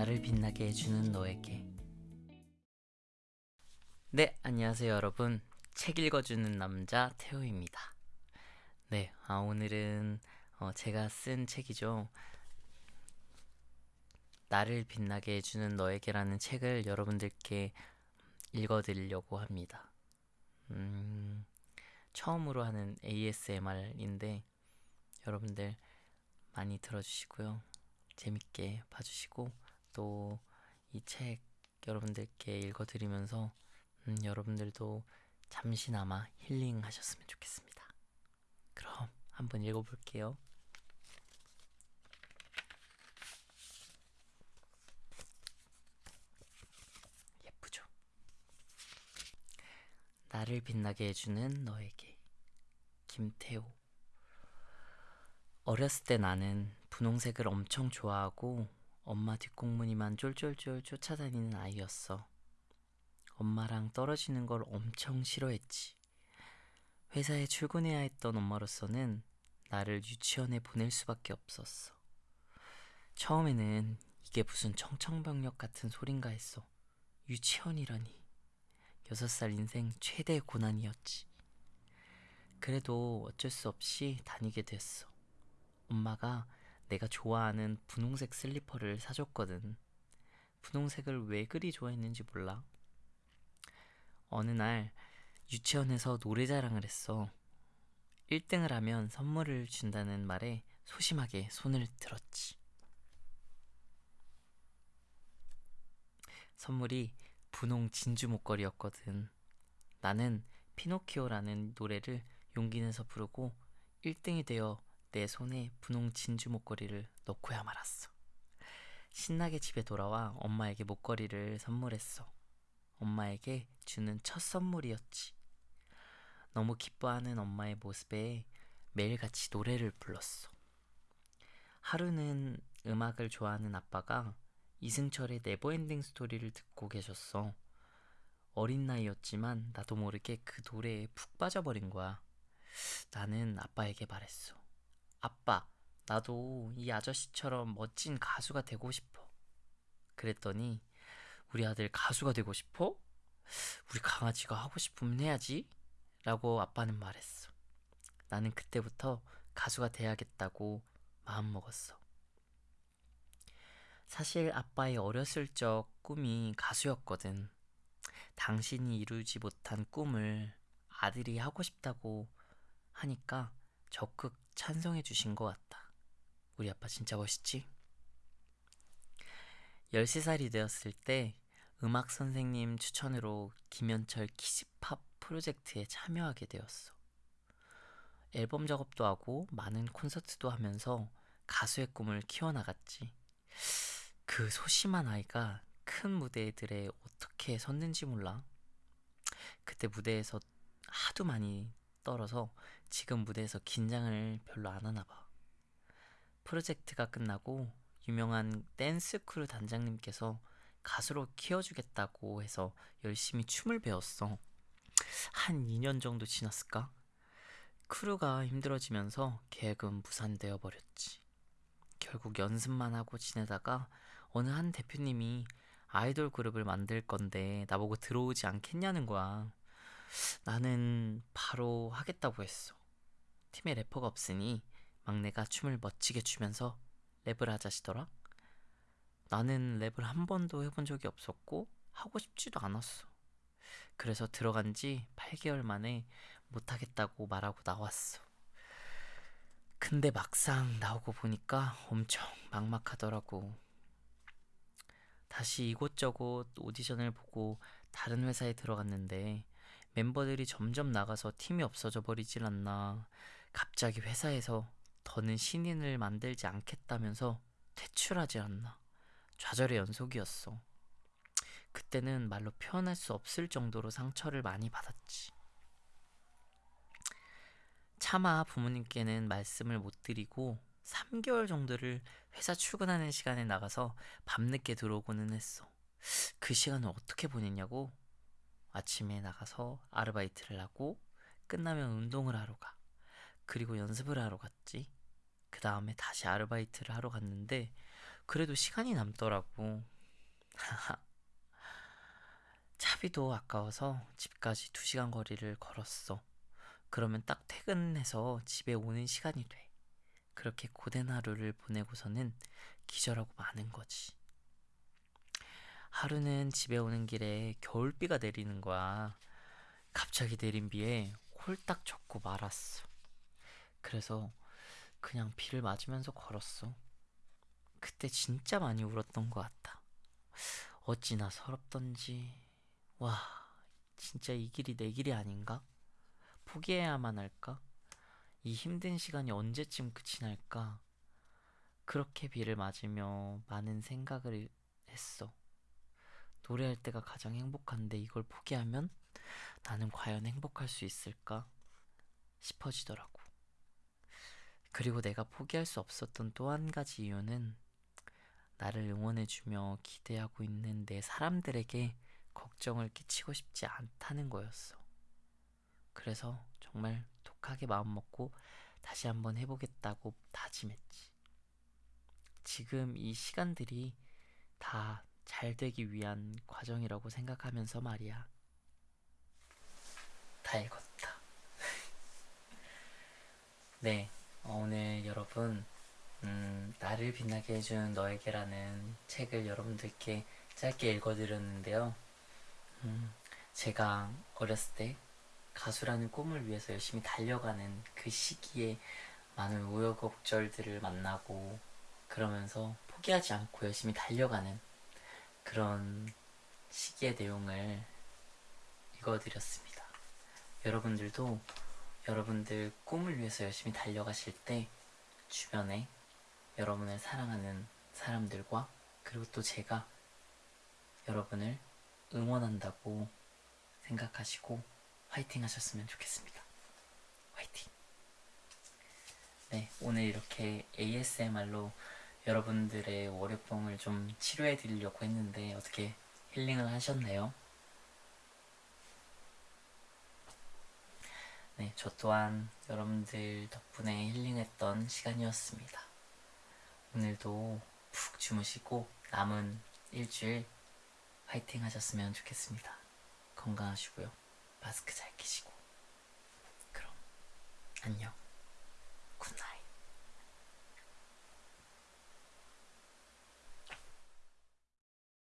나를 빛나게 해주는 너에게. 네, 안녕하세요, 여러분. 책 읽어주는 남자 태호입니다. 네, 아, 오늘은 어, 제가 쓴 책이죠. 나를 빛나게 해주는 너에게라는 책을 여러분들께 읽어드리려고 합니다. 음, 처음으로 하는 ASMR인데 여러분들 많이 들어주시고요. 재밌게 봐주시고 또 이 책 여러분들께 읽어드리면서 음, 여러분들도 잠시나마 힐링하셨으면 좋겠습니다. 그럼 한번 읽어볼게요. 예쁘죠? 나를 빛나게 해주는 너에게 김태호 어렸을 때 나는 분홍색을 엄청 좋아하고 엄마 뒷공무니만 쫄쫄쫄 쫓아다니는 아이였어. 엄마랑 떨어지는 걸 엄청 싫어했지. 회사에 출근해야 했던 엄마로서는 나를 유치원에 보낼 수밖에 없었어. 처음에는 이게 무슨 청청병력 같은 소린가 했어. 유치원이라니. 여섯 살 인생 최대의 고난이었지. 그래도 어쩔 수 없이 다니게 됐어. 엄마가 내가 좋아하는 분홍색 슬리퍼를 사줬거든. 분홍색을 왜 그리 좋아했는지 몰라. 어느 날 유치원에서 노래 자랑을 했어. 1등을 하면 선물을 준다는 말에 소심하게 손을 들었지. 선물이 분홍 진주 목걸이였거든. 나는 피노키오라는 노래를 용기 내서 부르고 1등이 되어 내 손에 분홍 진주 목걸이를 넣고야 말았어. 신나게 집에 돌아와 엄마에게 목걸이를 선물했어. 엄마에게 주는 첫 선물이었지. 너무 기뻐하는 엄마의 모습에 매일같이 노래를 불렀어. 하루는 음악을 좋아하는 아빠가 이승철의 Never Ending Story를 듣고 계셨어. 어린 나이였지만 나도 모르게 그 노래에 푹 빠져버린 거야. 나는 아빠에게 말했어. 아빠, 나도 이 아저씨처럼 멋진 가수가 되고 싶어. 그랬더니 우리 아들 가수가 되고 싶어? 우리 강아지가 하고 싶으면 해야지. 라고 아빠는 말했어. 나는 그때부터 가수가 돼야겠다고 마음먹었어. 사실 아빠의 어렸을 적 꿈이 가수였거든. 당신이 이루지 못한 꿈을 아들이 하고 싶다고 하니까 적극 찬성해 주신 것 같다. 우리 아빠 진짜 멋있지? 13살이 되었을 때 음악 선생님 추천으로 김현철 키즈팝 프로젝트에 참여하게 되었어. 앨범 작업도 하고 많은 콘서트도 하면서 가수의 꿈을 키워나갔지. 그 소심한 아이가 큰 무대들에 어떻게 섰는지 몰라. 그때 무대에서 하도 많이 떨어서 지금 무대에서 긴장을 별로 안 하나 봐. 프로젝트가 끝나고 유명한 댄스 크루 단장님께서 가수로 키워주겠다고 해서 열심히 춤을 배웠어. 한 2년 정도 지났을까? crew가 힘들어지면서 계획은 무산되어 버렸지. 결국 연습만 하고 지내다가 어느 한 대표님이 아이돌 그룹을 만들 건데 나보고 들어오지 않겠냐는 거야. 나는 바로 하겠다고 했어. 팀에 래퍼가 없으니 막내가 춤을 멋지게 추면서 랩을 하자시더라. 나는 랩을 한 번도 해본 적이 없었고 하고 싶지도 않았어. 그래서 들어간 지 8개월 만에 못하겠다고 말하고 나왔어. 근데 막상 나오고 보니까 엄청 막막하더라고. 다시 이곳저곳 오디션을 보고 다른 회사에 들어갔는데 멤버들이 점점 나가서 팀이 없어져 버리질 않나. 갑자기 회사에서 더는 신인을 만들지 않겠다면서 퇴출하지 않나. 좌절의 연속이었어. 그때는 말로 표현할 수 없을 정도로 상처를 많이 받았지. 차마 부모님께는 말씀을 못 드리고 3개월 정도를 회사 출근하는 시간에 나가서 밤늦게 들어오고는 했어. 그 시간을 어떻게 보냈냐고? 아침에 나가서 아르바이트를 하고 끝나면 운동을 하러 가. 그리고 연습을 하러 갔지. 그 다음에 다시 아르바이트를 하러 갔는데 그래도 시간이 남더라고. 차비도 아까워서 집까지 2시간 거리를 걸었어. 그러면 딱 퇴근해서 집에 오는 시간이 돼. 그렇게 고된 하루를 보내고서는 기절하고 마는 거지. 하루는 집에 오는 길에 겨울비가 내리는 거야. 갑자기 내린 비에 홀딱 젖고 말았어. 그래서 그냥 비를 맞으면서 걸었어. 그때 진짜 많이 울었던 것 같아. 어찌나 서럽던지. 와, 진짜 이 길이 내 길이 아닌가? 포기해야만 할까? 이 힘든 시간이 언제쯤 끝이 날까? 그렇게 비를 맞으며 많은 생각을 했어. 노래할 때가 가장 행복한데 이걸 포기하면 나는 과연 행복할 수 있을까? 싶어지더라고. 그리고 내가 포기할 수 없었던 또 한 가지 이유는 나를 응원해주며 기대하고 있는 내 사람들에게 걱정을 끼치고 싶지 않다는 거였어. 그래서 정말 독하게 마음먹고 다시 한번 해보겠다고 다짐했지. 지금 이 시간들이 다 잘 되기 위한 과정이라고 생각하면서 말이야. 다 읽었다. 네, 어, 오늘 여러분, 음, 나를 빛나게 해준 너에게라는 책을 여러분들께 짧게 읽어드렸는데요. 음, 제가 어렸을 때 가수라는 꿈을 위해서 열심히 달려가는 그 시기에 많은 우여곡절들을 만나고 그러면서 포기하지 않고 열심히 달려가는 그런 시기의 내용을 읽어드렸습니다. 여러분들도 여러분들 꿈을 위해서 열심히 달려가실 때 주변에 여러분을 사랑하는 사람들과 그리고 또 제가 여러분을 응원한다고 생각하시고 화이팅 하셨으면 좋겠습니다. 화이팅! 네, 오늘 이렇게 ASMR로 여러분들의 월요병을 좀 치료해 드리려고 했는데 어떻게 힐링을 하셨나요? 네, 저 또한 여러분들 덕분에 힐링했던 시간이었습니다. 오늘도 푹 주무시고 남은 일주일 화이팅 하셨으면 좋겠습니다. 건강하시고요. 마스크 잘 끼시고. 그럼, 안녕.